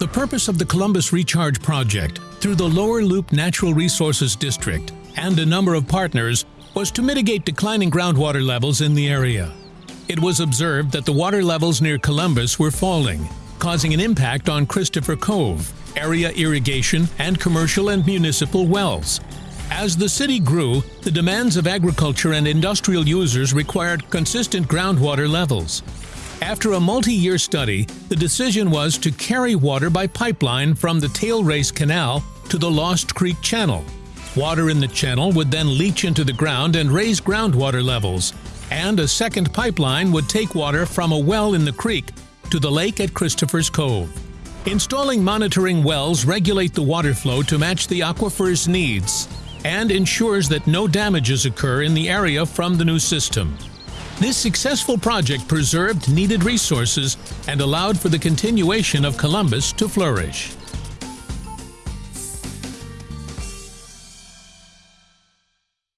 The purpose of the Columbus Recharge Project through the Lower Loup Natural Resources District and a number of partners was to mitigate declining groundwater levels in the area. It was observed that the water levels near Columbus were falling, causing an impact on Christopher Cove, area irrigation, and commercial and municipal wells. As the city grew, the demands of agriculture and industrial users required consistent groundwater levels. After a multi-year study, the decision was to carry water by pipeline from the Tail Race Canal to the Lost Creek Channel. Water in the channel would then leach into the ground and raise groundwater levels, and a second pipeline would take water from a well in the creek to the lake at Christopher's Cove. Installing monitoring wells regulate the water flow to match the aquifer's needs and ensures that no damages occur in the area from the new system. This successful project preserved needed resources and allowed for the continuation of Columbus to flourish.